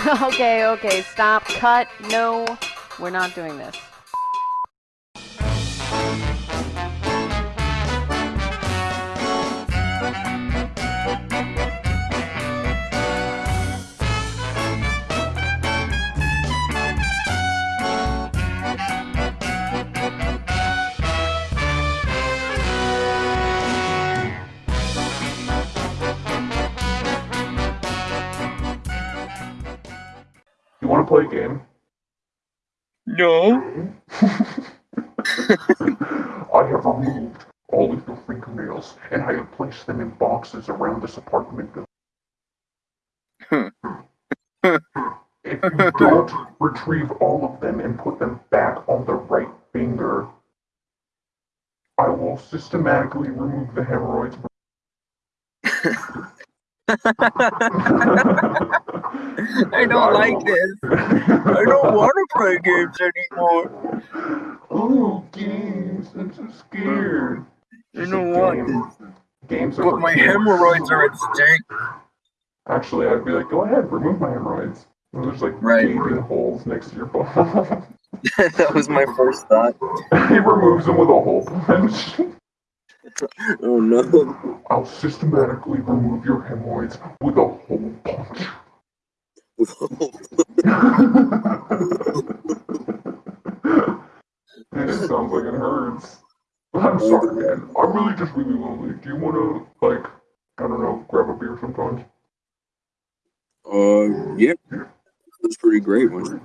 okay, okay, stop, cut, no, we're not doing this. No. I have removed all of your fingernails and I have placed them in boxes around this apartment building. Hmm. if you don't retrieve all of them and put them back on the right finger, I will systematically remove the hemorrhoids. I don't like this. I don't want to play games anymore. Oh, games! I'm so scared. I don't want this. Games are But my hemorrhoids are at stake. Actually, I'd be like, go ahead, remove my hemorrhoids. And there's like Right. gaping holes next to your butthole. that was my first thought. he removes them with a hole punch. Oh no. I'll systematically remove your hemorrhoids with a hole punch. It sounds like it hurts. I'm sorry, man. I'm really just really lonely. Do you want to, like, I don't know, grab a beer sometimes? uh, yeah. That's pretty great one.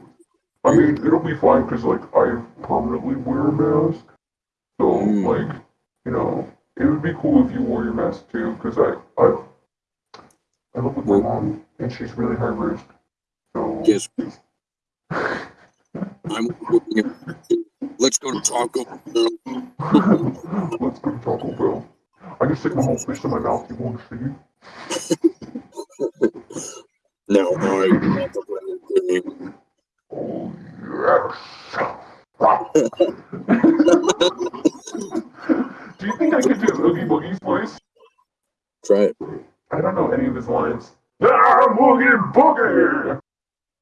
I mean, it'll be fine because, like, I permanently wear a mask. So, Mm. like, you know, it would be cool if you wore your mask too because I, I, I live with my mom and she's really high risk. Yes. I'm looking at. Let's go to Taco Bell. let's go to Taco Bell. I can stick my whole fist in my mouth. You want to see? Now I want to play a game. Oh, yes. do you think I could do Oogie Boogie's voice? Try it. I don't know any of his lines. Ah, Oogie Boogie!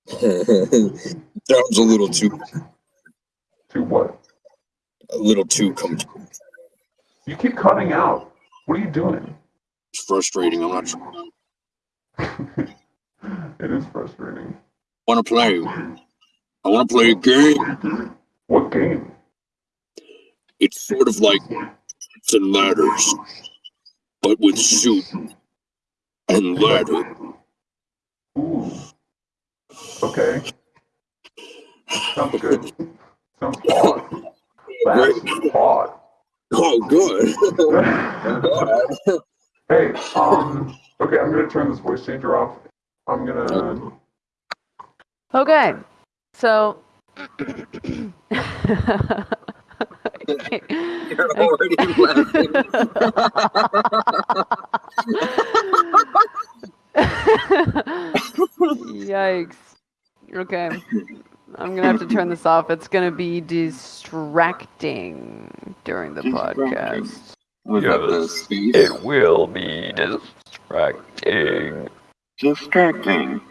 Sounds a little too, To what? a little too comfortable. You keep cutting out. What are you doing? It's frustrating. I'm not sure. it is frustrating. Want to play? I want to play a game. What game? It's sort of like it's and ladders, but with suit and ladder. Ooh. Okay. Sounds good. Sounds hot. That's hot. Oh, good. Hey, um, okay, I'm gonna turn this voice changer off. I'm gonna. Okay, so. You're already laughing. Yikes. Okay. I'm gonna have to turn this off. It's gonna be distracting during the podcast. Was that the? It will be distracting. Distracting.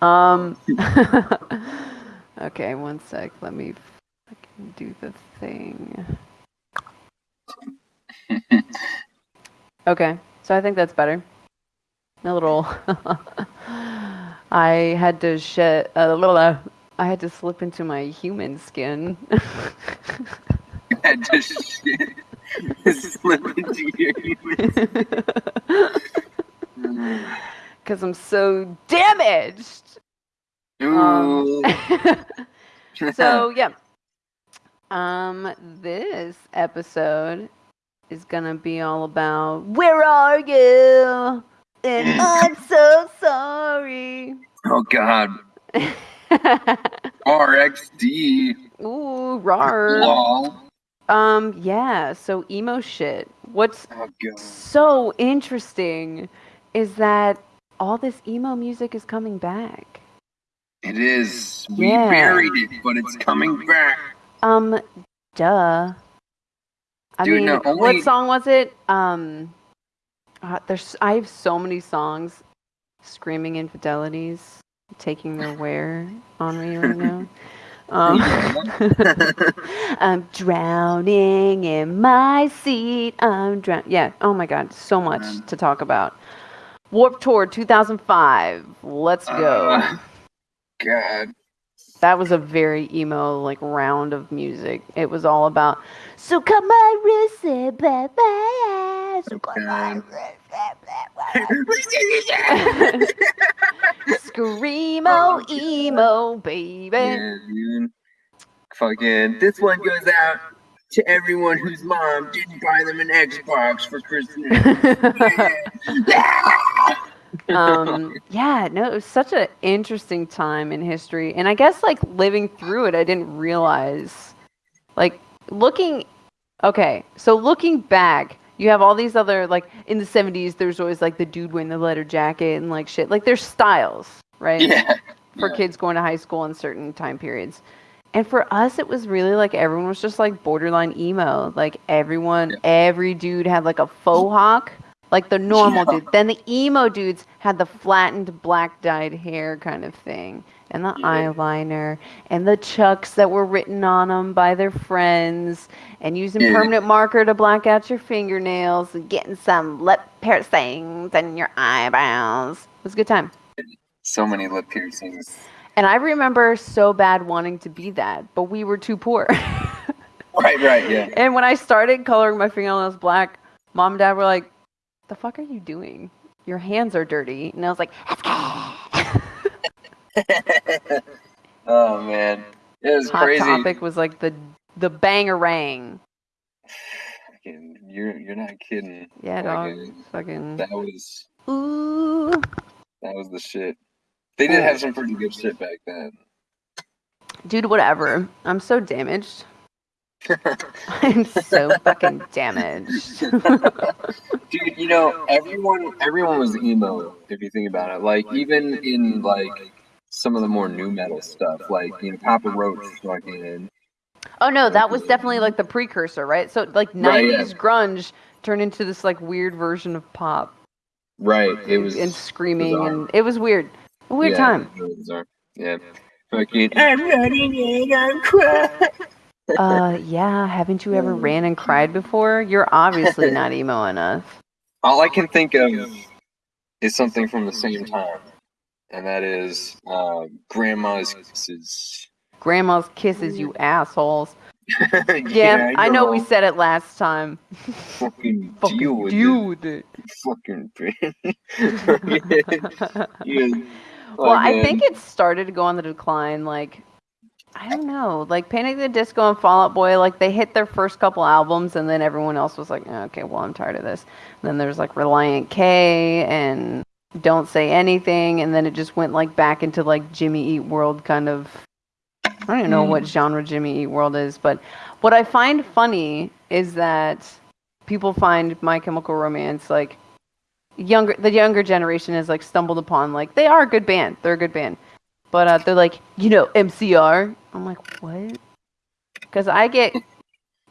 Um. okay, one sec. Let me fucking do the thing. Okay, so I think that's better. A little. I had to shed a little. Uh, I had to slip into my human skin. had to shit. Slip into your human. Because I'm so damaged. Um, Ooh. so yeah. Um, this episode is gonna be all about where are you? And I'm so sorry. oh God. RXD. Ooh, rar. Lol. Um, yeah. So emo shit. What's Oh so interesting is that all this emo music is coming back. It is. We Yeah. buried it, but it's coming back. Um, duh. I Dude, mean, only- what song was it? Um, uh, there's I have so many songs, screaming infidelities. taking their wear on me right now. Um, I'm drowning in my seat. I'm drown. Yeah. Oh my God. So much Um, to talk about. Warped Tour 2005. Let's go. Uh, God. That was a very emo like round of music. It was all about. So come my wrist, eh, blah, blah, so come my Okay. wrist, eh, blah, blah. Screamo emo, baby. Yeah. Fucking, this one goes out to everyone whose mom didn't buy them an Xbox for Christmas. Um yeah no it was such an interesting time in history and i guess like living through it i didn't realize like looking okay so looking back you have all these other like in the 70s there's always like the dude wearing the leather jacket and like shit like there's styles right yeah. for yeah. kids going to high school in certain time periods. And for us, it was really like everyone was just like borderline emo. Like everyone, Yeah. every dude had like a faux hawk, like the normal Yeah. dude. Then the emo dudes had the flattened black dyed hair kind of thing, and the Yeah. eyeliner, and the chucks that were written on them by their friends, and using Yeah. permanent marker to black out your fingernails, and getting some lip piercings and your eyebrows. It was a good time. So many lip piercings. And I remember so bad wanting to be that, but we were too poor. Right, right, yeah. and when I started coloring my fingernails black, mom and dad were like, "The fuck are you doing? Your hands are dirty." And I was like, oh man, it was "Hot crazy. Topic was like the the bangerang." Fucking, You're you're not kidding. Yeah, dog. Fucking That was ooh. that was the shit. They did have some pretty good shit back then. Dude, whatever. I'm so damaged. I'm so fucking damaged. Dude, you know, everyone everyone was emo if you think about it. Like even in like some of the more new metal stuff, like you know, Papa Roach fucking Oh no, that was definitely like the precursor, right? So like Right, yeah. 90s grunge turned into this like weird version of pop right. It was and screaming bizarre. and it was weird. A weird yeah, time. it was really. Yeah. Fucking I'm running and I'm crying. Uh yeah, haven't you ever ran and cried before? You're obviously not emo enough. All I can think of is something from the same time. And that is uh, Grandma's Kisses. Grandma's kisses, you assholes. Yeah, I know we said it last time. fucking Fucking deal with it. Fucking yeah. Well, I think it started to go on the decline. Like, I don't know. Like Panic at the Disco and Fall Out Boy, like they hit their first couple albums, and then everyone else was like, "Oh, okay, well, I'm tired of this. And then there's like Relient K and Don't Say Anything, and then it just went like back into like Jimmy Eat World kind of. I don't even know Mm. what genre Jimmy Eat World is, but what I find funny is that people find My Chemical Romance like younger the younger generation has like stumbled upon like they are a good band they're a good band but uh, they're like you know mcr i'm like what because i get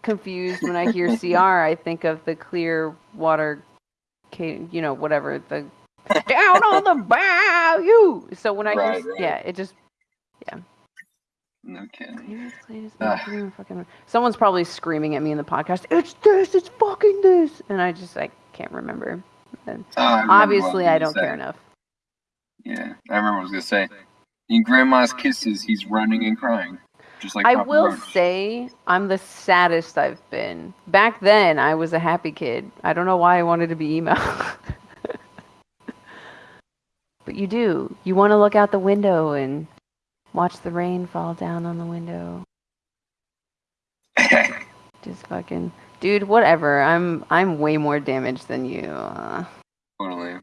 confused when i hear cr i think of the clear water you know whatever the down on the bayou so when i Right, hear right. yeah it just yeah. No kidding. Ugh. someone's probably screaming at me in the podcast it's this it's fucking this and i just like can't remember Oh, I remember obviously i don't gonna care enough Yeah, I remember what I was gonna say. In Grandma's Kisses, he's running and crying, just like I Papa will Roach. say I'm the saddest I've been. Back then, I was a happy kid. I don't know why I wanted to be emo. but you do. You want to look out the window and watch the rain fall down on the window. Just fucking, dude. Whatever. I'm I'm way more damaged than you. Uh, totally.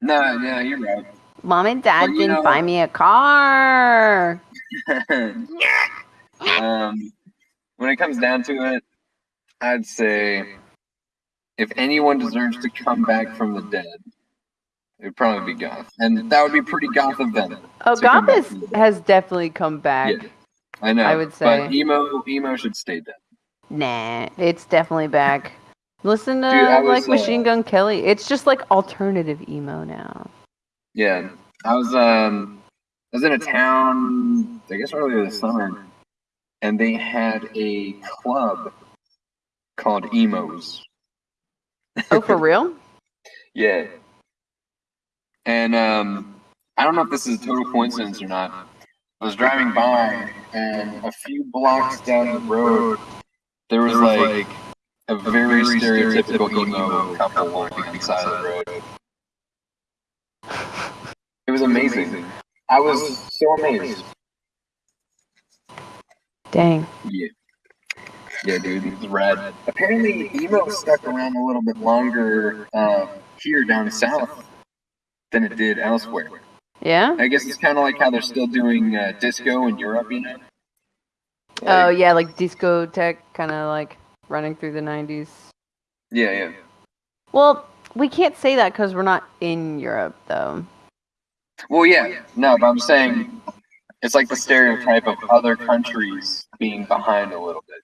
No, yeah, you're right. Mom and Dad Well, didn't know- buy me a car. um, when it comes down to it, I'd say if anyone deserves to come back from the dead, it'd probably be Goth, and that would be pretty Goth of them. Oh, Goth back has, from the dead. has definitely come back. Yeah, I know. I would but say. emo, emo should stay dead. Nah, it's definitely back. Listen to Dude, I like was, Machine uh, Gun Kelly. It's just like alternative emo now. Yeah, I was um I was in a town I guess earlier this summer and they had a club called Emos. Oh, for real? Yeah. And um I don't know if this is a total coincidence or not. I was driving by and a few blocks down the road there was like a very stereotypical emo couple walking on the side of the road. It was amazing. I was so amazed. Dang. Yeah. Yeah, dude, it was rad. Apparently, emo stuck around a little bit longer uh, here down south than it did elsewhere. Yeah? I guess it's kind of like how they're still doing uh, disco in Europe, you know? Oh, Like- yeah, like discotheque, kind of like running through the 90s. yeah, yeah. Well, we can't say that because we're not in Europe, though. Well, yeah, no, but I'm saying it's like the stereotype of other countries being behind a little bit.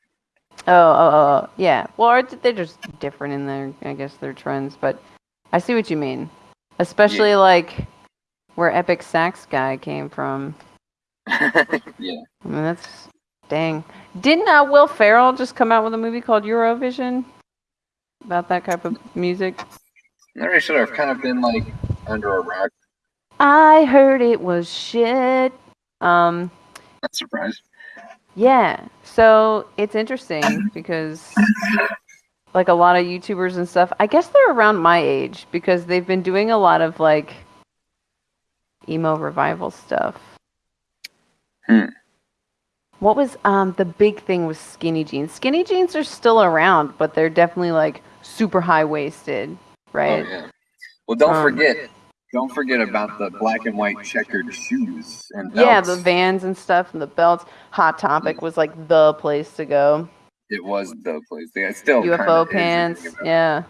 Oh, oh, oh, oh, yeah. Well, they're just different in their, I guess, their trends. But I see what you mean. Especially like where Epic Sax guy came from. yeah. I mean, that's dang. Didn't uh, Will Ferrell just come out with a movie called Eurovision about that type of music? Not really sure. I've kind of been like under a rock. I heard it was shit. Um, Not surprised. Yeah. So it's interesting because like a lot of YouTubers and stuff, I guess they're around my age because they've been doing a lot of like emo revival stuff. Hmm. What was um the big thing with skinny jeans? Skinny jeans are still around, but they're definitely like super high waisted, right? Oh, yeah. Well, don't Um, forget. Don't forget about the black and white checkered shoes and Yeah, the vans and stuff and the belts. Hot Topic was like the place to go. It was the place. Yeah, still UFO pants, if you think about yeah.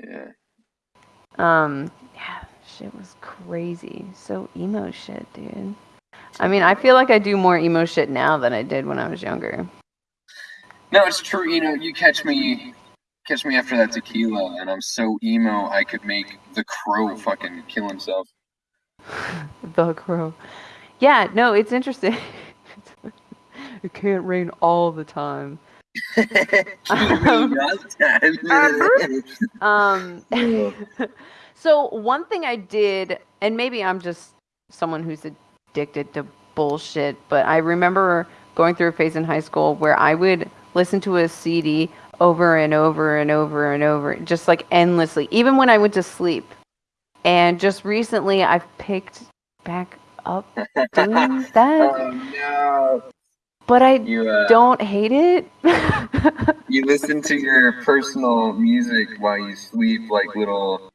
Yeah. Um, yeah, shit was crazy. So emo shit, dude. I mean, I feel like I do more emo shit now than I did when I was younger. No, it's true. You know, you catch me, catch me after that tequila, and I'm so emo. I could make the crow fucking kill himself. The crow. Yeah, no, it's interesting. it can't rain all the time. Um, so one thing I did, and maybe I'm just someone who's addicted to bullshit, but I remember going through a phase in high school where I would listen to a CD over and over and over and over, just like endlessly, even when I went to sleep. And just recently, I've picked back up doing that, oh no! but I You uh, don't hate it. you listen to your personal music while you sleep, like little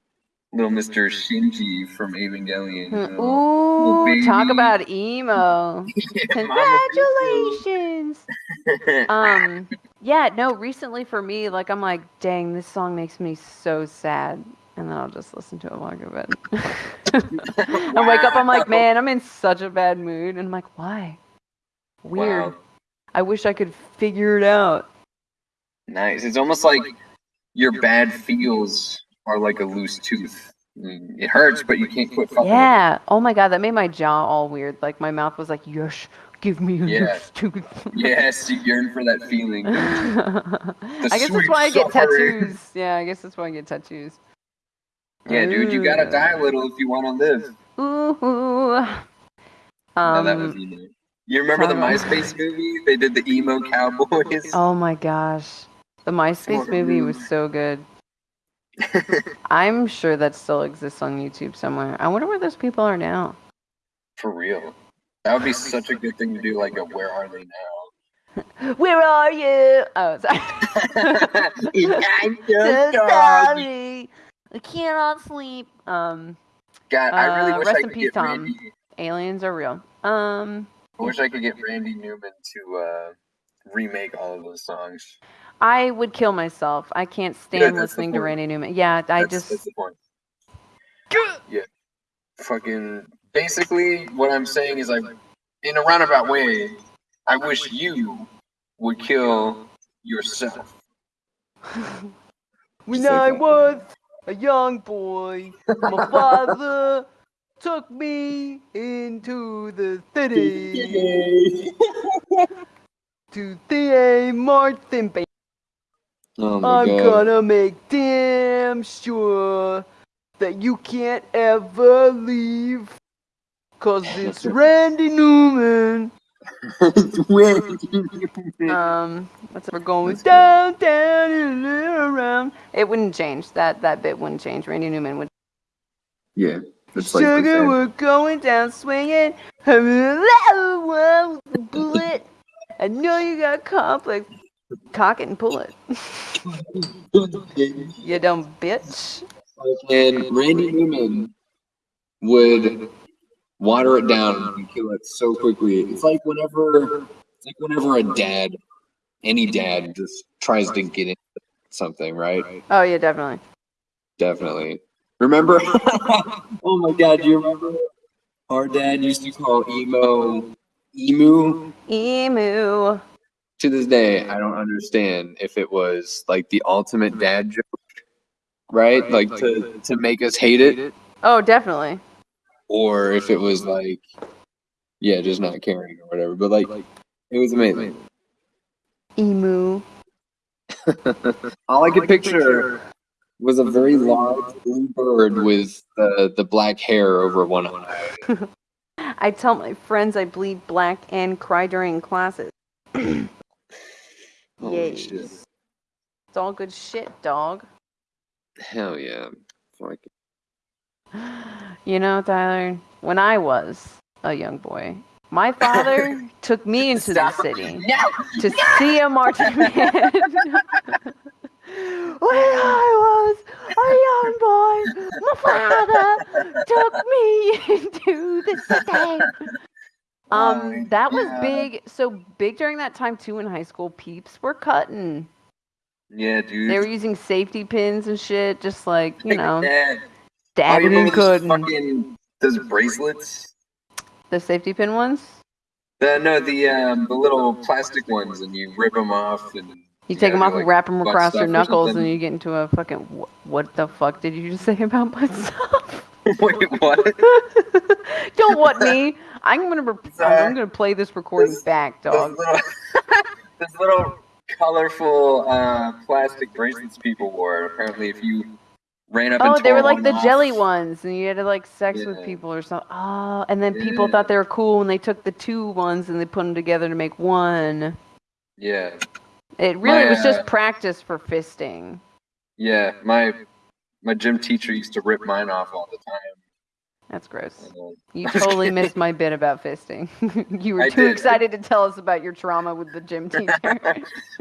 little Mister Shinji from Evangelion. you know? Ooh, talk about emo. Congratulations. um, yeah, no, recently for me, like I'm like, dang, this song makes me so sad. And then I'll just listen to it while I go bed. I wake up, I'm like, man, I'm in such a bad mood. And I'm like, why? Weird. Wow. I wish I could figure it out. Nice. It's almost like your bad feels are like a loose tooth. Mm, It hurts, but you can't quit fucking. with it. Yeah. Oh my god, that made my jaw all weird. Like my mouth was like, yes, give me a Yeah. stupid. Yes, you yearn for that feeling. I guess that's why I get suffering. tattoos. Yeah, I guess that's why I get tattoos. Yeah, dude, you gotta die a little if you want to live. Ooh. No, that was Um, emo. You remember the. MySpace movie? They did the emo cowboys. oh my gosh. The MySpace movie was so good. I'm sure that still exists on YouTube somewhere. I wonder where those people are now. For real. That would be such a good thing to do, like a Where Are They Now? Where are you? Oh, sorry. I'm so sorry. I cannot sleep. Um, God, I really Uh, wish rest I could peace, get Tom. Randy. aliens are real. Um, I wish I could get Randy Newman to uh, remake all of those songs. I would kill myself. I can't stand that's the listening to. Randy Newman. Yeah, I That's, just that's the point. Yeah. Fucking. Basically, what I'm saying is, like, in a roundabout way, I wish you would kill yourself. when Just like I that. was a young boy, my father took me into the city to the Martin Bay. Oh my I'm god. gonna make damn sure that you can't ever leave. Cause it's Randy Newman. Um, what's we're going That's good. down, down, and around. It wouldn't change. That that bit wouldn't change. Randy Newman would. yeah, that's like Sugar, same. we're going down swinging. Bullet. I know you got complex. Cock it and pull it. You dumb bitch. And Randy Newman would water it down and kill it so quickly. It's like whenever, it's like whenever a dad, any dad, just tries to get into something, right? Oh yeah, definitely. Definitely. Remember? oh my God, do you remember? Our dad used to call emo emu. Emu. To this day, I don't understand if it was like the ultimate mm-hmm. dad joke, right? Like to to make us hate it, Oh, definitely. or if it was mm-hmm. like, yeah, just not caring or whatever. But like, it was amazing. Emu. All I could picture was a very large blue bird with the the black hair over one eye. I tell my friends I bleed black and cry during classes. Holy Yay. shit! It's all good shit, dog. Hell yeah! Fuck. You know, Tyler, when I was a young boy, my father took me into the city to see a Martin Man. when I was a young boy, my father took me into the city. Um, that was Yeah. big. So big during that time too. In high school, peeps were cutting. Yeah, dude. They were using safety pins and shit, just like you know, Yeah. Oh, dabbing and cutting. fucking those bracelets? The safety pin ones. The, no, the um, the little plastic ones, and you rip them off, and You take them off and like, wrap them across your knuckles, and you get into a fucking. wh- What the fuck did you just say about butt stuff? Wait, what? Don't what me. I'm gonna. I'm gonna play this recording This- back, dog. little, those little colorful uh, plastic bracelets people wore. Apparently, if you ran up Oh, and they were like the off- jelly ones, and you had to like sex with people or something. Oh, and then people Yeah. thought they were cool when they took the two ones and they put them together to make one. Yeah, It really My, was just uh, practice for fisting. yeah. My my gym teacher used to rip mine off all the time. That's gross. You totally missed my bit about fisting. you were I too did. excited to tell us about your trauma with the gym teacher.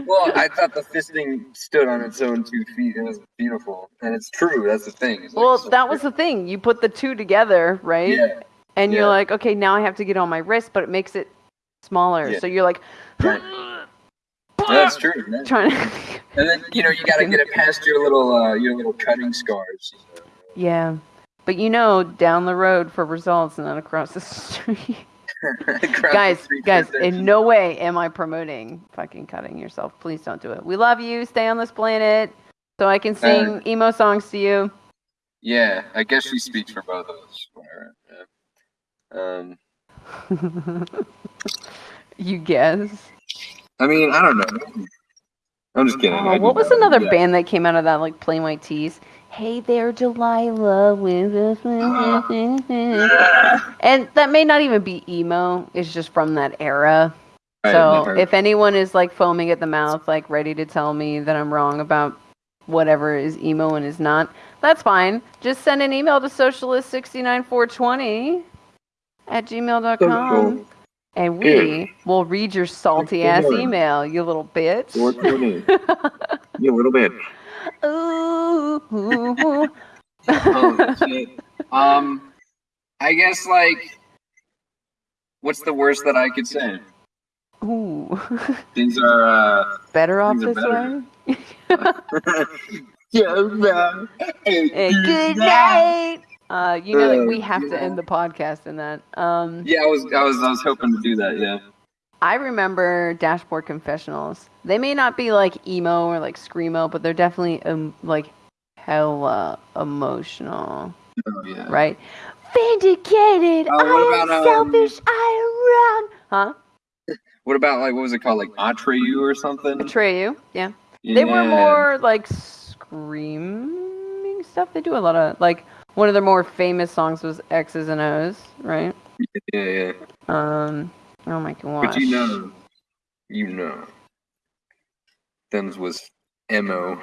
well, I thought the fisting stood on its own two feet. It was beautiful, and it's true. That's the thing. Like well, so that was the thing. You put the two together, right? Yeah, And yeah. you're like, okay, now I have to get on my wrist, but it makes it smaller. Yeah. So you're like, that's true. man. trying to. And then you know you got to get it past your little uh, your little cutting scars. yeah. But you know, down the road for results, and not across the street. Across the guys, street guys, in no way am I promoting fucking cutting yourself. Please don't do it. We love you. Stay on this planet so I can sing emo songs to you. Yeah, I guess she speaks for both of us. Um, you guess. I mean, I don't know. I'm just kidding. Oh, what was another band that came out of that like Plain White T's? Hey there, Delilah and that may not even be emo. It's just from that era. So never- if anyone is like foaming at the mouth, like ready to tell me that I'm wrong about whatever is emo and is not, that's fine. Just send an email to socialist69420 at gmail.com. And we will read your salty ass email, you little bitch. you little bit. Ooh. Oh, shit. Um, I guess like, what's the worst that I could say? Ooh. Things are. uh... better off this better. way? yeah, man. Hey, good night. Uh, you know that we have to end the podcast in that. Um, Yeah, I was, I was, I was hoping to do that. Yeah. I remember Dashboard Confessionals. They may not be like emo or like screamo, but they're definitely um, like hella emotional, Oh, yeah. right? Vindicated. Oh, I am about, um, selfish. I am wrong. Huh? What about like what was it called, like Atreyu or something? Betray you. Yeah. They were more like screaming stuff. They do a lot of like one of their more famous songs was X's and O's, right? Yeah, yeah. Um. Oh my gosh. But you know, you know, Them's was mo.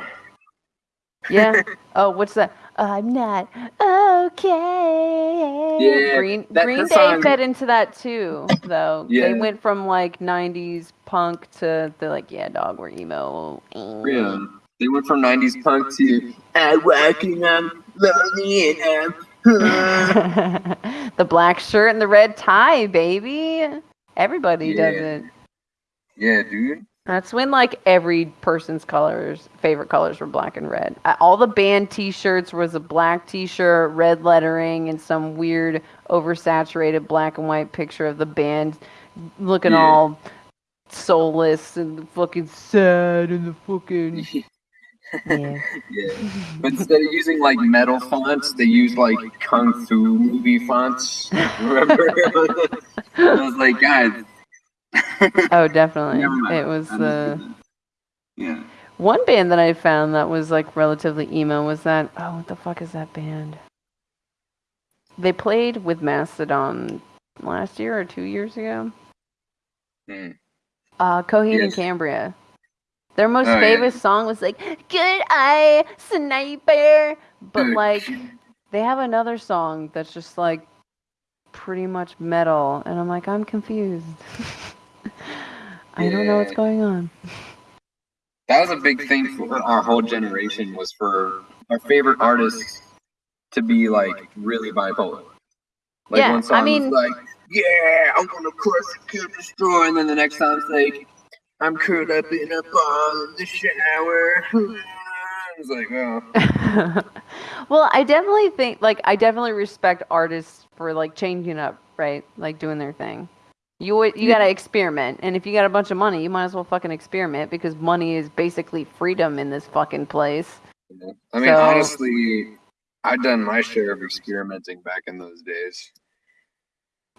Yeah. Oh, what's that? I'm not okay. Yeah, Green that- Green Day song- fed into that too, though. yeah. They went from like '90s punk to they're like, yeah, dog, we're emo. Yeah. They went from '90s punk to I'm walking on lonely and I'm the black shirt and the red tie, baby. Everybody does it. yeah, dude. That's when like every person's colors, favorite colors were black and red. All the band T-shirts was a black T-shirt, red lettering, and some weird oversaturated black and white picture of the band looking Yeah. all soulless and fucking sad and the fucking yeah. Yeah. But instead of using like metal fonts, they use like kung fu movie fonts. Remember? I was like, guys. Oh, definitely. It was the that. Yeah. one band that I found that was like relatively emo was that oh what the fuck is that band? They played with Mastodon last year or two years ago. Hmm. Uh Coheed and Cambria. Their most Oh, yeah. famous song was like Good Eye Sniper but like they have another song that's just like pretty much metal and I'm like I'm confused. I don't know what's going on. That was a big thing for our whole generation was for our favorite artists to be like really bipolar. Like Yeah, I one song mean- was like, Yeah, I'm gonna crush and kill destroy and then the next song's like I'm curled up in a ball in the shower. It's like, oh well, I definitely think like I definitely respect artists for like changing up, right? Like doing their thing. You would you Yeah. gotta experiment, and if you got a bunch of money, you might as well fucking experiment because money is basically freedom in this fucking place. I mean So- honestly, I've done my share of experimenting back in those days.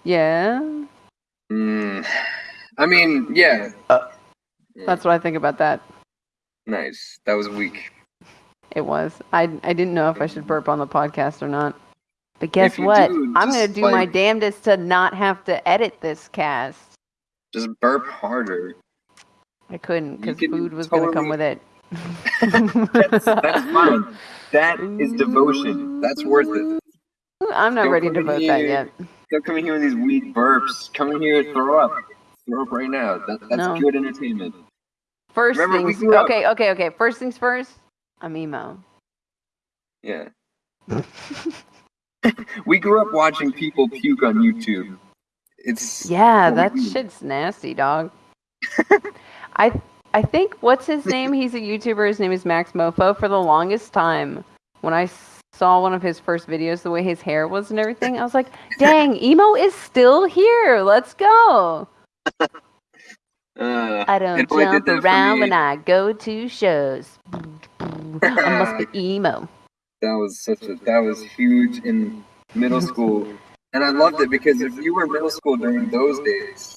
Yeah, Mm, I mean, yeah. Yeah, that's what I think about that. nice. That was weak. It was. I I didn't know if I should burp on the podcast or not. But guess what? do, I'm gonna just, do my damnedest to not have to edit this cast. Just burp harder. I couldn't because food was gonna come with it. That's, that's fine. That is devotion. That's worth it. I'm not Don't ready to vote that yet. Don't come in here with these weak burps. Come in here and throw up. Throw up right now. That, that's No. good entertainment. First Remember, things. Okay, okay, okay. First things first. I'm emo. Yeah. We grew up watching people puke on YouTube. It's yeah, that shit's nasty, dog. I I think what's his name? He's a YouTuber. His name is Maxmoefoe. For the longest time, when I saw one of his first videos, the way his hair was and everything, I was like, "Dang, emo is still here. Let's go." Uh, I don't jump did that for around when I go to shows. I must be emo. that was such a that was huge in middle school and i loved it because if you were in middle school during those days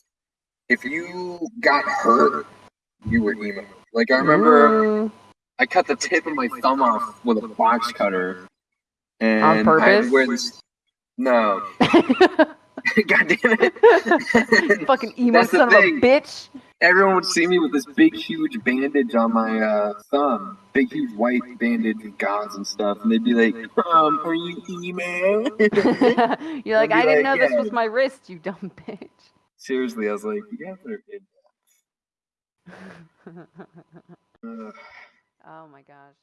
if you got hurt you were emo like i remember Ooh. i cut the tip of my thumb off with a box cutter and On I had purpose? to wear this no god damn it Fucking emo That's son of a bitch. everyone would see me with this big huge bandage on my uh, thumb big huge white bandage with gauze and stuff and they'd be like um are you emo You're like, I didn't like, know this was my wrist, you dumb bitch. Seriously, I was like, you guys are in. Ugh. oh my gosh.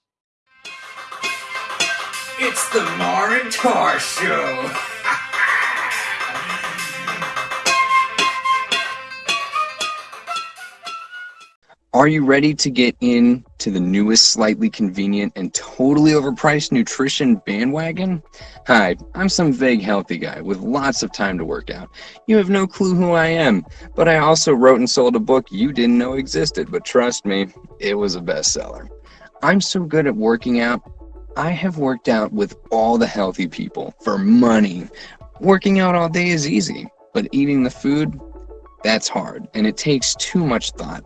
It's the Mar and Tar Show. Are you ready to get in to the newest, slightly convenient, and totally overpriced nutrition bandwagon? Hi, I'm some vague healthy guy with lots of time to work out. You have no clue who I am, but I also wrote and sold a book you didn't know existed, but trust me, it was a bestseller. I'm so good at working out, I have worked out with all the healthy people for money Working out all day is easy, but eating the food, that's hard, and it takes too much thought.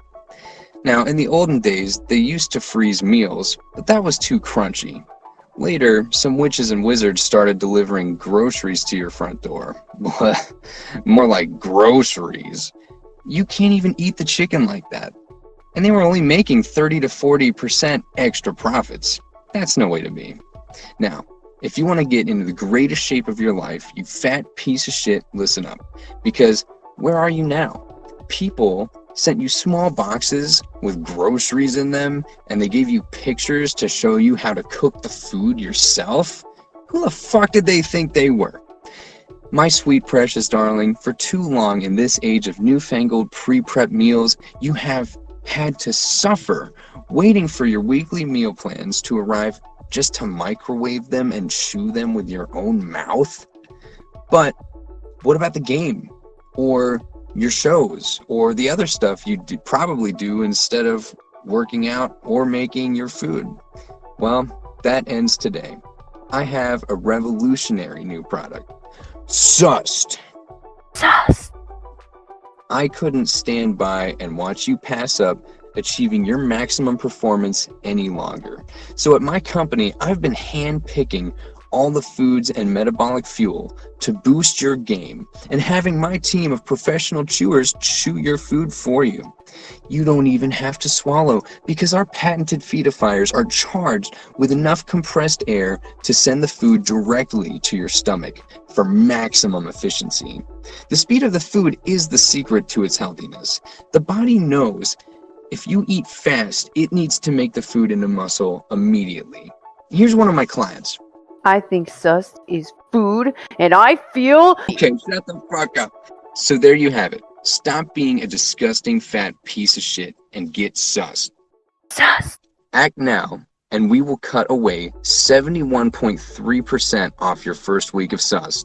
Now, in the olden days, they used to freeze meals, but that was too crunchy. Later, some witches and wizards started delivering groceries to your front door. More like groceries. You can't even eat the chicken like that. And they were only making 30 to 40% extra profits. That's no way to be. Now, if you want to get into the greatest shape of your life, you fat piece of shit, listen up. Because where are you now? People sent you small boxes with groceries in them and they gave you pictures to show you how to cook the food yourself? Who the fuck did they think they were? My sweet precious darling, for too long in this age of newfangled pre-prep meals, you have had to suffer waiting for your weekly meal plans to arrive just to microwave them and chew them with your own mouth? But what about the game? Or your shows? Or the other stuff you do, probably do instead of working out or making your food? Well, that ends today. I have a revolutionary new product. Sust. Sust. I couldn't stand by and watch you pass up achieving your maximum performance any longer. So at my company, I've been hand-picking all the foods and metabolic fuel to boost your game and having my team of professional chewers chew your food for you. You don't even have to swallow because our patented feedifiers are charged with enough compressed air to send the food directly to your stomach for maximum efficiency. The speed of the food is the secret to its healthiness. The body knows if you eat fast, it needs to make the food into muscle immediately. Here's one of my clients. I think sus is food, and I feel Okay, shut the fuck up. So there you have it. Stop being a disgusting fat piece of shit and get sus. sus. Act now, and we will cut away 71.3% off your first week of sus.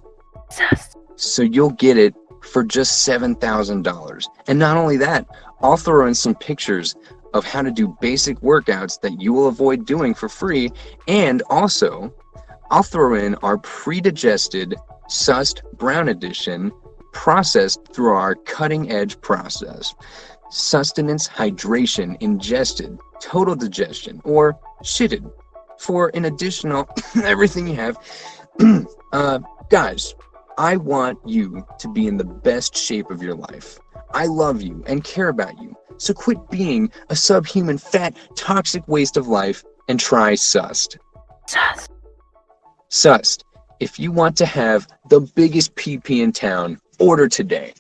Sus. So you'll get it for just $7,000. And not only that, I'll throw in some pictures of how to do basic workouts that you will avoid doing for free. And also, I'll throw in our pre-digested sussed brown edition processed through our cutting edge process. Sustenance, hydration, ingested, total digestion, or shitted for an additional everything you have. uh, guys, I want you to be in the best shape of your life. I love you and care about you. So quit being a subhuman, fat, toxic waste of life and try Sust. Sus. Sust, if you want to have the biggest PP in town, order today.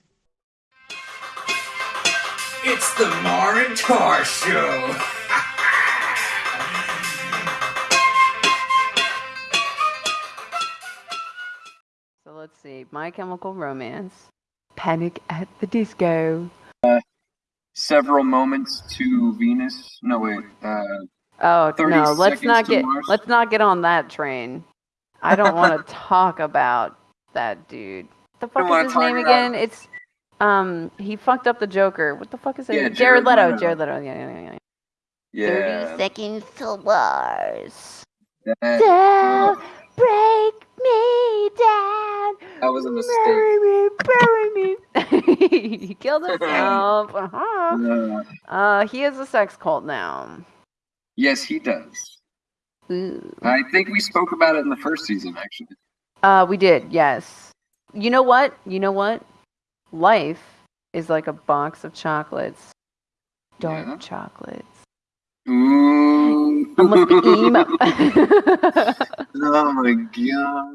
It's the Mar and Tar Show. So let's see. My Chemical Romance. Panic at the Disco. Several moments to Venus. No wait. Uh, Oh no, let's not get Mars? let's not get on that train. I don't want to talk about that dude. The fuck is his name about- again? It's um he fucked up the Joker. What the fuck is it? Yeah, Jared, Jared Leto. Leto. Jared Leto. Yeah, yeah, yeah. yeah. Thirty seconds to Mars. That, Don't break me down. that was a mistake. Bury me, bury me. he killed himself. uh-huh. Uh, Uh, he has a sex cult now. yes, he does. Ooh. I think we spoke about it in the first season, actually. Uh, we did, yes. You know what? You know what? Life is like a box of chocolates. Dark Yeah. chocolates. Ooh. I must be emo. oh my god.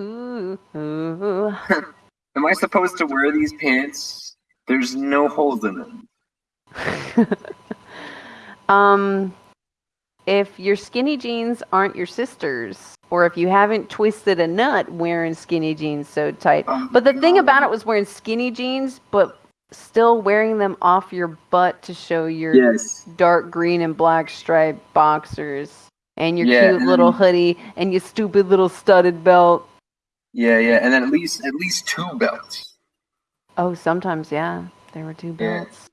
ooh, ooh. Am I supposed to wear these pants? There's no holes in them. um, if your skinny jeans aren't your sisters, or if you haven't twisted a nut wearing skinny jeans so tight. Oh But the thing about it was wearing skinny jeans, but still wearing them off your butt to show your Yes. dark green and black striped boxers and your Yeah, cute and little hoodie and your stupid little studded belt. Yeah, yeah, and then at least at least two belts. Oh, sometimes, yeah, there were two belts.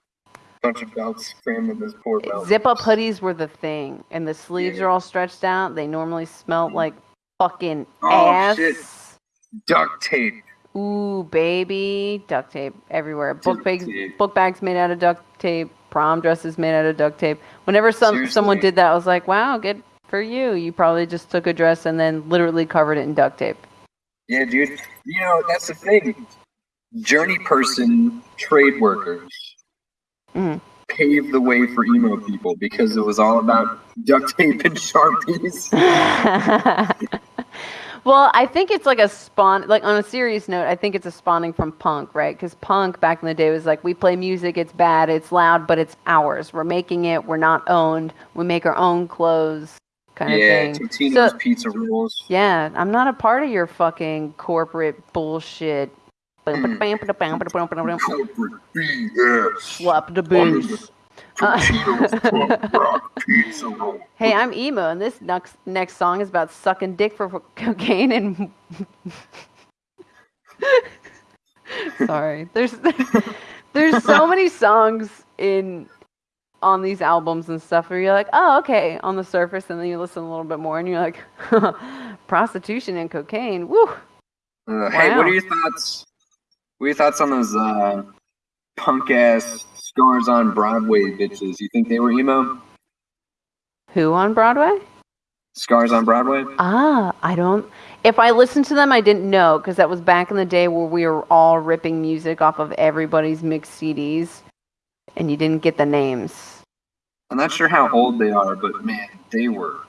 Bunch of belts crammed in this poor belt. Zip up hoodies were the thing, and the sleeves Yeah. are all stretched out. They normally smelled mm. like fucking Oh, ass. shit. duct tape. Ooh, baby, duct tape everywhere. Book bags, tape. book bags made out of duct tape. Prom dresses made out of duct tape. Whenever some someone did that, I was like, wow, good for you. You probably just took a dress and then literally covered it in duct tape. Yeah, dude. You know, that's the thing. Journey person trade workers Mhm. paved the way for emo people because it was all about duct tape and sharpies. well, I think it's like a spawn. Like on a serious note, I think it's a spawning from punk, right? Because punk back in the day was like, we play music, it's bad, it's loud, but it's ours. We're making it. We're not owned. We make our own clothes, kind yeah, of thing. Totino's So- pizza rules. Yeah, I'm not a part of your fucking corporate bullshit. BS. Slap the boots. Totino's Uh, Punk Rock Pizza Roll. hey, I'm emo, and this next next song is about sucking dick for cocaine and. Sorry, there's there's so many songs in on these albums and stuff where you're like, oh, okay, on the surface, and then you listen a little bit more, and you're like, prostitution and cocaine, woo. Uh, Hey, what Wow. are your thoughts? What are your thoughts on those uh, punk ass scars on Broadway bitches? You think they were emo? Who on Broadway? Scars on Broadway? Ah, I don't. If I listened to them, I didn't know because that was back in the day where we were all ripping music off of everybody's mixed CDs, and you didn't get the names. I'm not sure how old they are, but man, they were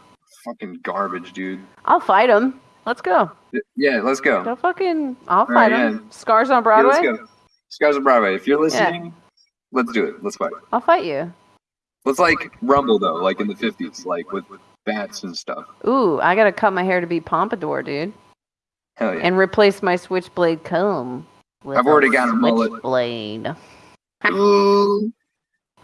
fucking garbage, dude. I'll fight them. Let's go. Yeah, let's go. Don't fucking. I'll right, fight them. yeah. Scars on Yeah, Broadway. let's go. Scars on Broadway. If you're listening, let's do it. Let's fight. I'll fight you. Let's like rumble though, like in the 50s, like with, with bats and stuff. Ooh, I gotta cut my hair to be pompadour, dude, Hell yeah. and replace my switchblade comb. With I've already got a mullet. Ooh.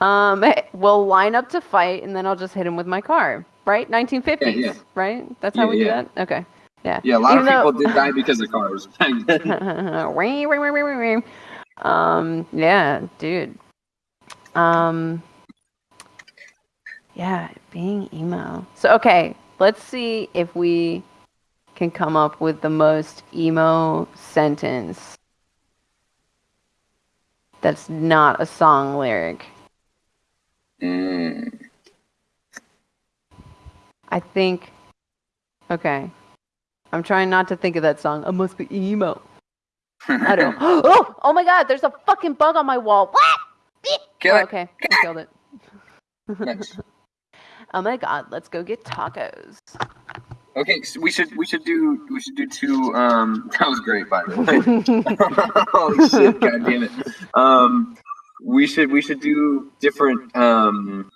Um, we'll line up to fight, and then I'll just hit him with my car. Right? 1950s. Yeah, yeah. Right? That's how Yeah, we do that. Okay. Yeah. Yeah, a lot Even of though- people did die because of cars um, yeah, dude. Um, yeah, being emo. So okay, let's see if we can come up with the most emo sentence that's not a song lyric. Mm. I think. Okay. I'm trying not to think of that song. I must be emo. I don't. Oh! Oh my God! There's a fucking bug on my wall. What? Kill Oh, it. okay, I killed it. Nice. oh my God! Let's go get tacos. Okay, so we should we should do we should do two. Um, that was great, by the way. Holy shit! God damn it. Um, we should we should do different um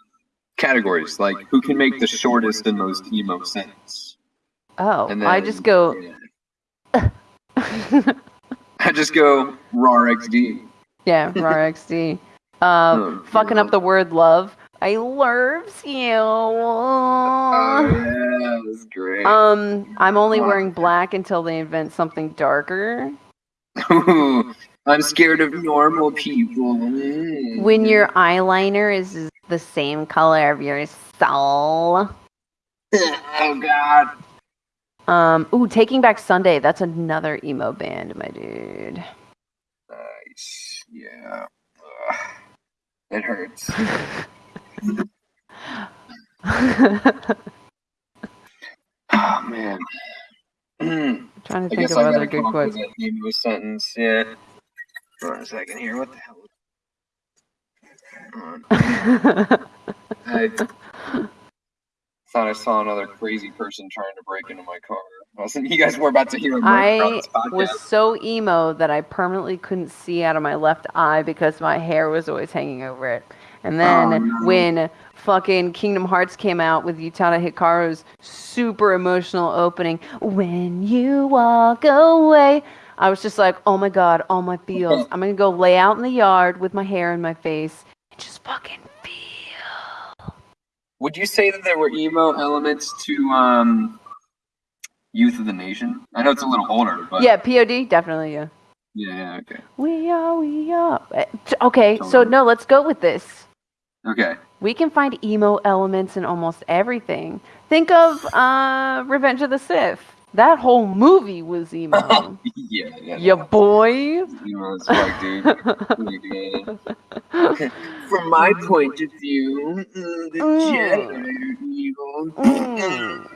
categories, like who can make the shortest and most emo sentence. Oh, And I just go. Yeah. I just go raw XD. yeah, RXD. Uh, Oh, fucking up the word love. I loves you. Oh yeah, that's great. Um, I'm only Wow. wearing black until they invent something darker. I'm scared of normal people. Mm. When your eyeliner is the same color of your soul. oh god. Um, ooh, Taking Back Sunday. That's another emo band, my dude. Nice. Yeah. Ugh. It hurts. Oh man. Mm. trying to I think of I other good come up with quotes. emo sentence. Yeah. Hold on a second here. What the hell? Hold on. I thought I saw another crazy person trying to break into my car. You guys were about to hear I was so emo that I permanently couldn't see out of my left eye because my hair was always hanging over it. And oh, then Oh, no. when fucking Kingdom Hearts came out with Utada Hikaru's super emotional opening, when you walk away, I was just like, oh my god, all my feels. I'm gonna go lay out in the yard with my hair in my face and just fucking. Would you say that there were emo elements to um, Youth of the Nation? I know it's a little older, but Yeah, POD, definitely, yeah. yeah, yeah, okay, We are, we are. Eh, Okay, so no, let's go with this. okay. We can find emo elements in almost everything. Think of uh, Revenge of the Sith. That whole movie was emo. yeah, yeah. ya no, boy. emo as fuck, dude. From my point of view, mm, the Mm. Jedi are evil. Mm.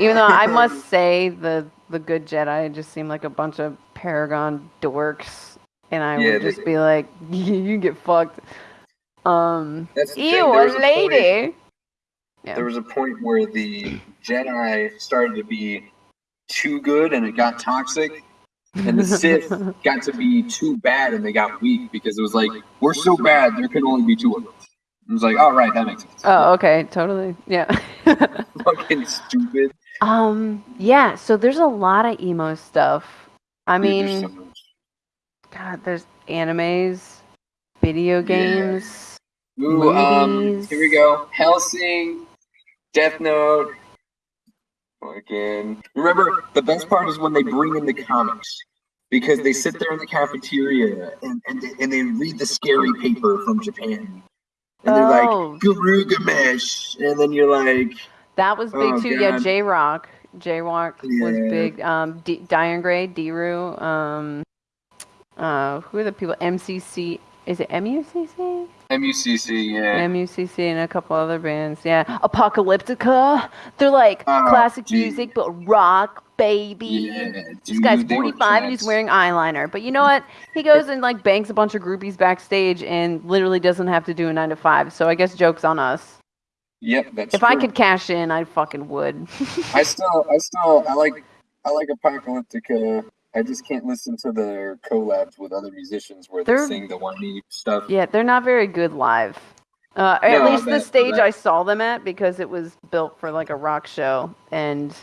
Even though I must say the the good Jedi just seemed like a bunch of Paragon dorks, and I Yeah, would they- just be like, "You get fucked." Um, That's ew, there a was a point- lady. Yeah. There was a point where the Jedi started to be too good and it got toxic, and the Sith got to be too bad and they got weak because it was like, we're so bad, there can only be two of us. It was like, all right, that makes sense. Oh, okay, totally. Yeah. Fucking stupid. um, yeah. So there's a lot of emo stuff. I Dude, there's mean, so. God, there's animes, video Yeah. games. Ooh, um, movies. here we go. Helsing, Death Note. Fucking. Remember, the best part is when they bring in the comics. Because they sit there in the cafeteria and, and, they, and they read the scary paper from Japan. And they're Oh. like, Girugamesh. And then you're like, That was big Oh, too. Yeah, J Rock. J Rock was big. Um, D- Dir en grey, Diru. Um, uh, who are the people? MCC. Is it MUCC? MUCC, yeah. MUCC and a couple other bands. Yeah, Apocalyptica. They're like Oh, classic dude. music, but rock, baby. yeah This guy's dude, they were 45 and he's wearing eyeliner. But you know what? He goes and like bangs a bunch of groupies backstage and literally doesn't have to do a nine to five. So I guess joke's on us. Yep, that's If I could cash in, I fucking would. I still, I still, I like, I like Apocalyptica. I just can't listen to their collabs with other musicians where They're- they sing the whiny stuff. Yeah, they're not very good live. Uh, at No, least the stage. I saw them at because it was built for like a rock show, and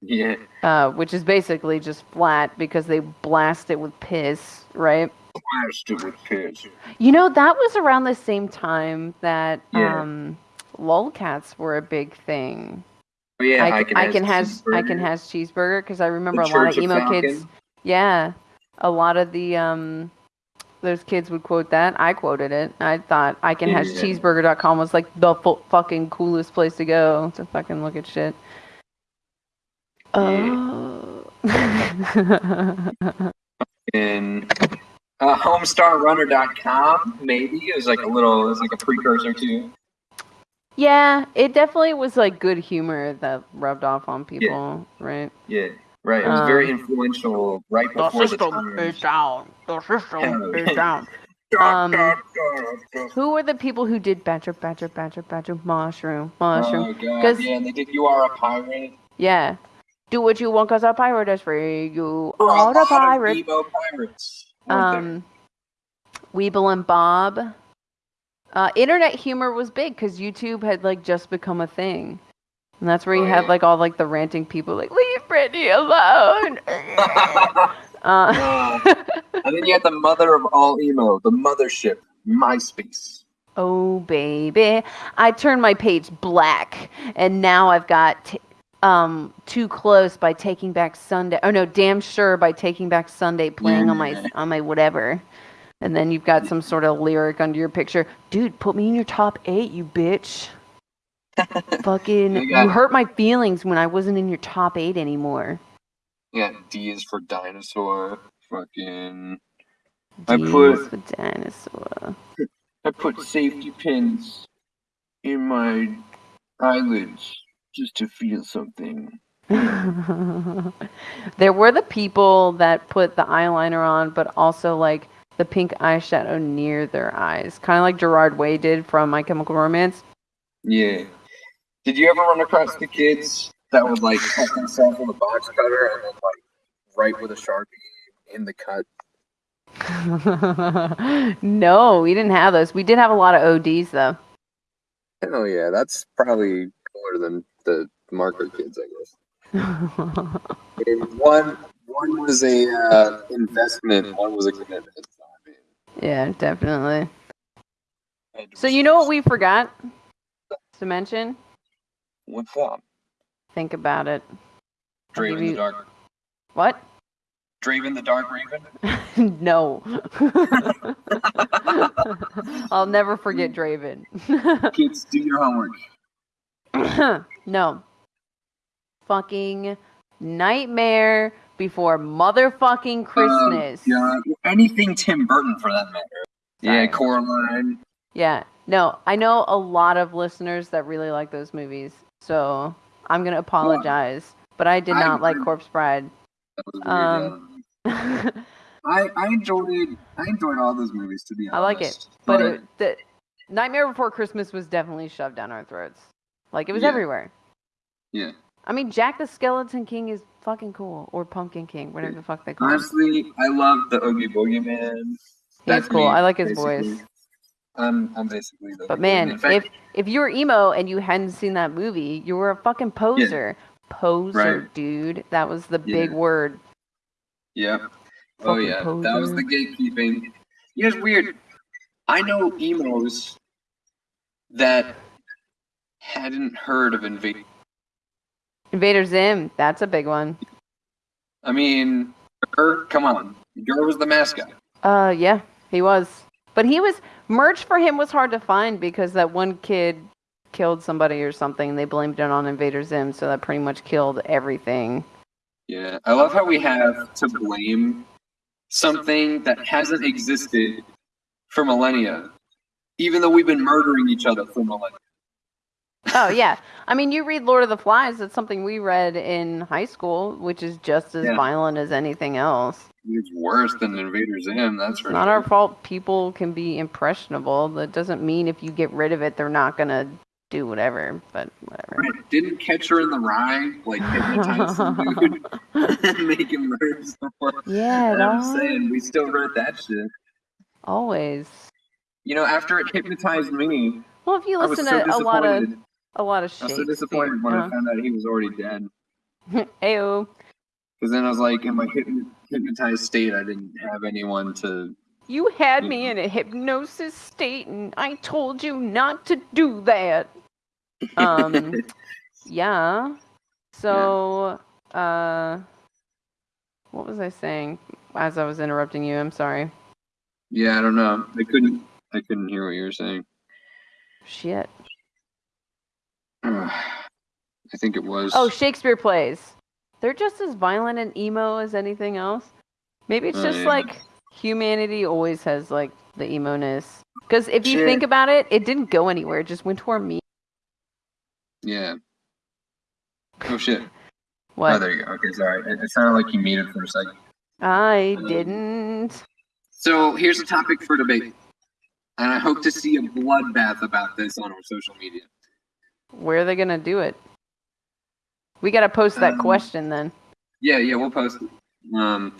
Yeah, uh, which is basically just flat because they blast it with piss, right? blasted with piss. You know that was around the same time that Yeah. um, lolcats were a big thing. But yeah, I, I, can, I can has I can cheeseburger. has cheeseburger because I The remember a lot Church of emo Falcon. Yeah, a lot of the um, those kids would quote that. I quoted it. I thought I can has Yeah. cheeseburger.com was like the fu- fucking coolest place to go to fucking look at shit. Oh. And uh, HomestarRunner.com, maybe it was like a little, it was like a precursor to. yeah, it definitely was like good humor that rubbed off on people, right? Yeah, right. It was very Um, influential right before the times. down. The system is down. Um, Who were the people who did Badger, Badger, Badger, Badger, Mushroom, Mushroom? Oh yeah, they did "You Are a Pirate." Yeah. Do what you want because a pirate is free. You There are a a pirate. pirates. there? Um, Weebl and Bob. Uh, internet humor was big because YouTube had like just become a thing. And that's where you have like all like the ranting people like, leave Britney alone. uh, and then you had the mother of all emo, the mothership, MySpace. Oh, baby. I turned my page black, and now I've got t- um, Too Close by Taking Back Sunday. Oh, no, Damn Sure by Taking Back Sunday playing on my on my whatever. And then you've got some sort of lyric under your picture. Dude, put me in your top eight, you bitch. Fucking, You you hurt my feelings when I wasn't in your top eight anymore. Yeah, D is for dinosaur. Fucking. I D put- is for dinosaur. I put safety pins in my eyelids just to feel something. there were the people that put the eyeliner on, but also like the pink eyeshadow near their eyes, kind of like Gerard Way did from My Chemical Romance. Yeah. Did you ever run across the kids that would like cut themselves with a box cutter and then like write with a sharpie in the cut? no, we didn't have those. We did have a lot of ODs though. Hell yeah, that's probably cooler than the marker kids, I guess. One one was a uh, investment, one was a commitment. So, I mean, yeah, definitely. I had to So you know what we forgot to mention? What's up? Think about it. I'll Draven the Dark. What? Draven the Dark Raven. no. I'll never forget Draven. Kids, do your homework. no. Fucking Nightmare Before Motherfucking oh, Christmas. Yeah, anything Tim Burton for that matter. Yeah, Coraline. Yeah. No, I know a lot of listeners that really like those movies. So I'm going to apologize. But I did I not like. Corpse Bride. That was weird. Um. I I enjoyed I enjoyed all those movies to be honest. I like it, but it, the Nightmare Before Christmas was definitely shoved down our throats. Like it was Yeah. everywhere. Yeah. I mean, Jack the Skeleton King is fucking cool, or Pumpkin King, whatever the fuck they call him. honestly, I love the Oogie Boogie Man. He's cool. me, I like his basically. voice. I'm I'm basically the But man, fact, if if you were emo and you hadn't seen that movie, you were a fucking poser. Poser, Right. dude. That was the Yeah. big word. yeah. Oh Fucking yeah, that was the gatekeeping. You know, it's weird. I know emos that hadn't heard of Invade. Invader Zim, that's a big one. I mean, GIR, come on, GIR was the mascot. Uh, yeah, he was. But he was merch for him was hard to find because that one kid killed somebody or something. They blamed it on Invader Zim, so that pretty much killed everything. Yeah, I love how we have to blame something that hasn't existed for millennia, even though we've been murdering each other for millennia. Oh yeah, I mean, you read Lord of the Flies. It's something we read in high school, which is just as Yeah. violent as anything else. It's worse than Invader Zim, that's for not sure. our fault. People can be impressionable. That doesn't mean if you get rid of it, they're not gonna do whatever. But whatever. Right, Didn't Catcher in the Rye like hypnotize some dude and make him murder someone? Yeah, And I'm saying we still read that shit. Always. You know, after it hypnotized me, Well, if you listen so to a lot of. A lot of shit. I was so disappointed when I uh, found out he was already dead. Ayo. Because then I was like, in my hypnotized state, I didn't have anyone to. You had me in a hypnosis state, and I told you not to do that. Um, yeah. So, uh, what was I saying as I was interrupting you? I'm sorry. yeah, I don't know. I couldn't. I couldn't hear what you were saying. Shit. I think it was. Oh, Shakespeare plays. They're just as violent and emo as anything else. Maybe it's Oh, just yeah. like humanity always has like the emo ness. Because if you Shit. think about it, it didn't go anywhere. It just went to our me. yeah. Oh shit. What? Oh, there you go. Okay, sorry. It, it sounded like you muted for a second. I Um, didn't. So here's a topic for debate, and I hope to see a bloodbath about this on our social media. Where are they gonna do it? We gotta post that Um, question then. Yeah, yeah, we'll post it. Um,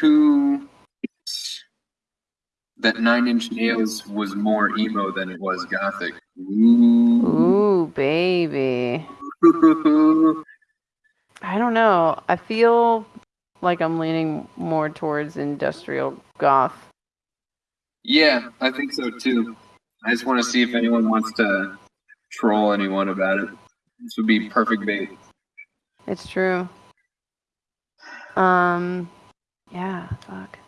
who that Nine Inch Nails was more emo than it was gothic? Ooh. Ooh, baby. I don't know. I feel like I'm leaning more towards industrial goth. yeah, I think so too. I just want to see if anyone wants to troll anyone about it. This would be perfect bait. It's true. Um, yeah. Fuck.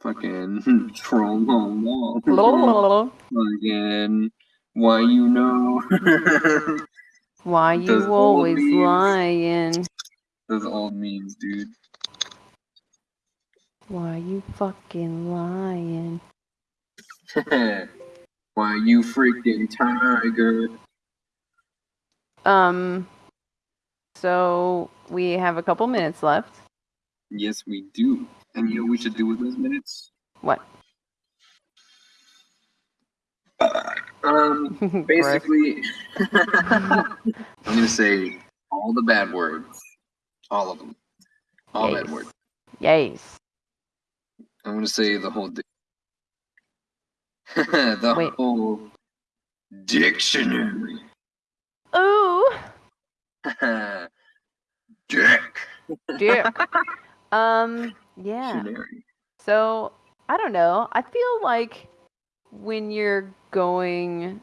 Fucking troll on wall. Fucking why you know? Why you old always lying? Those old memes, dude. Why you fucking lying? Why you freaking tiger? Um, so we have a couple minutes left. Yes, we do. And you know what we should do with those minutes? What? Um, basically, I'm gonna say all the bad words, all of them, all bad words. Yes. I'm gonna say the whole. Di- the Wait. whole dictionary. Ooh, Dick. dick. um, yeah. Dictionary. So I don't know. I feel like when you're going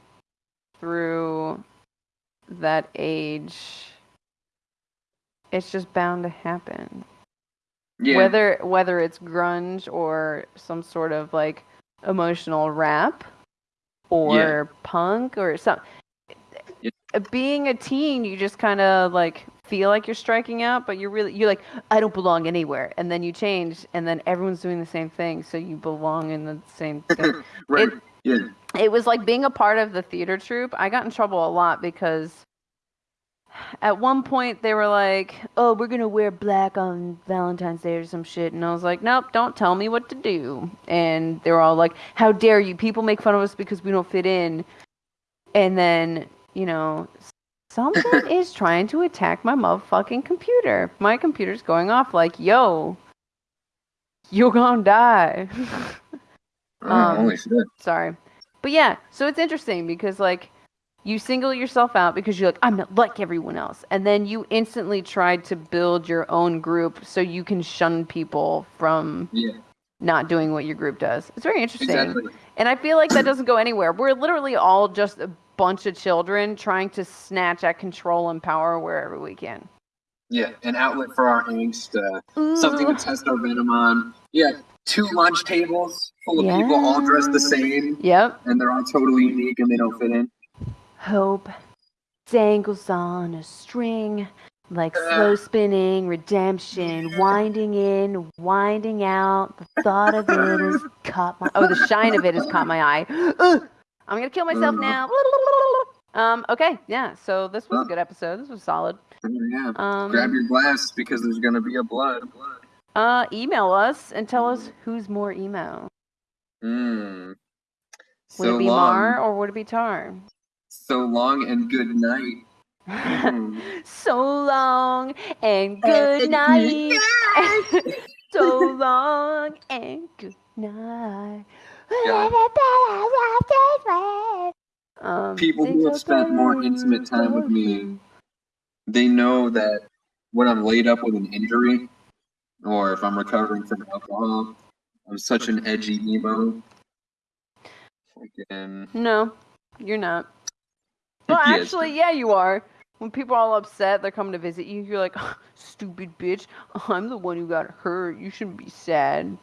through that age, it's just bound to happen. Yeah. Whether whether it's grunge or some sort of like emotional rap or punk or something. Yeah. Uh, being a teen, you just kind of like feel like you're striking out, but you're really you're like I don't belong anywhere, and then you change, and then everyone's doing the same thing, so you belong in the same thing. Right. It- yeah. it was like being a part of the theater troupe. I got in trouble a lot because at one point they were like, "Oh, we're gonna wear black on Valentine's Day or some shit," and I was like, "Nope, don't tell me what to do." And they were all like, "How dare you? People make fun of us because we don't fit in." And then you know, someone is trying to attack my motherfucking computer. My computer's going off like, "Yo, you're gonna die." Oh, Um, holy shit. Sorry. But yeah, so it's interesting because like you single yourself out because you're like, I'm not like everyone else. And then you instantly try to build your own group so you can shun people from Yeah, not doing what your group does. It's very interesting. exactly. And I feel like that doesn't go anywhere. We're literally all just a bunch of children trying to snatch at control and power wherever we can. Yeah, an outlet for our angst, uh, something to test our venom on. Yeah, two lunch tables full of people all dressed the same, Yep. and they're all totally unique and they don't fit in. Hope dangles on a string like slow spinning redemption, winding in, winding out. The thought of it has caught my oh, the shine of it has caught my eye. Ugh, I'm gonna kill myself now. Um. Okay. Yeah. So this was a good episode. This was solid. Yeah. Um. Grab your glass because there's gonna be a blood. Uh. Email us and tell us who's more emo. Mmm. Would So it be long, Mar or would it be Tar? So long and good night. So long and good night. so long and good night. Um, People who have spent more intimate time with me They know that when I'm laid up with an injury, or if I'm recovering from alcohol, I'm such an edgy emo. No, you're not. Well, Yes. actually, yeah, you are. When people are all upset, they're coming to visit you. You're like, stupid bitch. I'm the one who got hurt. You shouldn't be sad.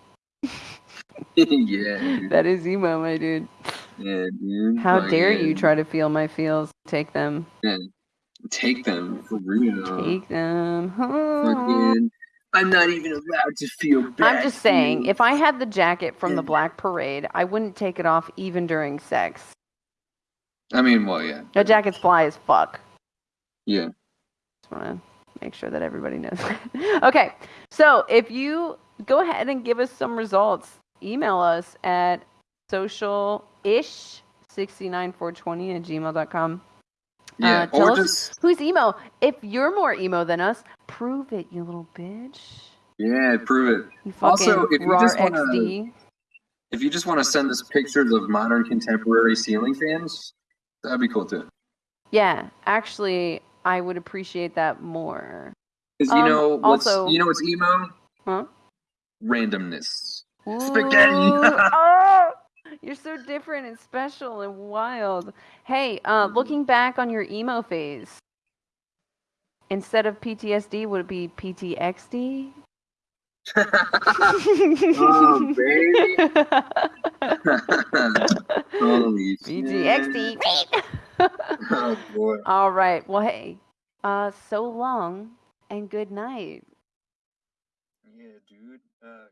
yeah. That is emo, my dude. yeah, dude. How dare you try to feel my feels? Take them. take them for real? Take them. Fucking, I'm not even allowed to feel bad. I'm just saying, if I had the jacket from the Black Parade, I wouldn't take it off even during sex. I mean, well, yeah, The jacket's fly as fuck. yeah. Just want to make sure that everybody knows. okay, so if you go ahead and give us some results, email us at social-ish 69420 at gmail.com. Yeah, Uh, or us- just Who's emo? If you're more emo than us, prove it, you little bitch. yeah, prove it. Also, if you just wanna- XD. If you just want to send us pictures of modern contemporary ceiling fans, that'd be cool too. Yeah, actually, I would appreciate that more. Because you Um, know what's also- you know what's emo? Huh? Randomness. Spaghetti. Oh, you're so different and special and wild. Hey, uh, Mm-hmm. looking back on your emo phase, instead of PTSD, would it be PTXD? Oh baby. Holy shit. Oh boy. All right. Well, hey, uh, so long and good night. Yeah, dude. Uh,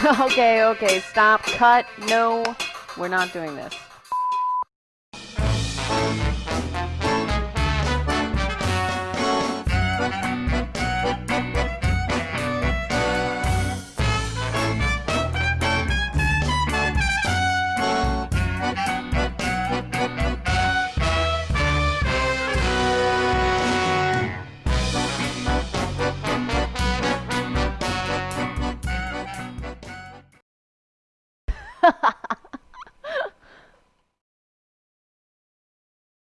okay, okay, stop, cut. No, we're not doing this.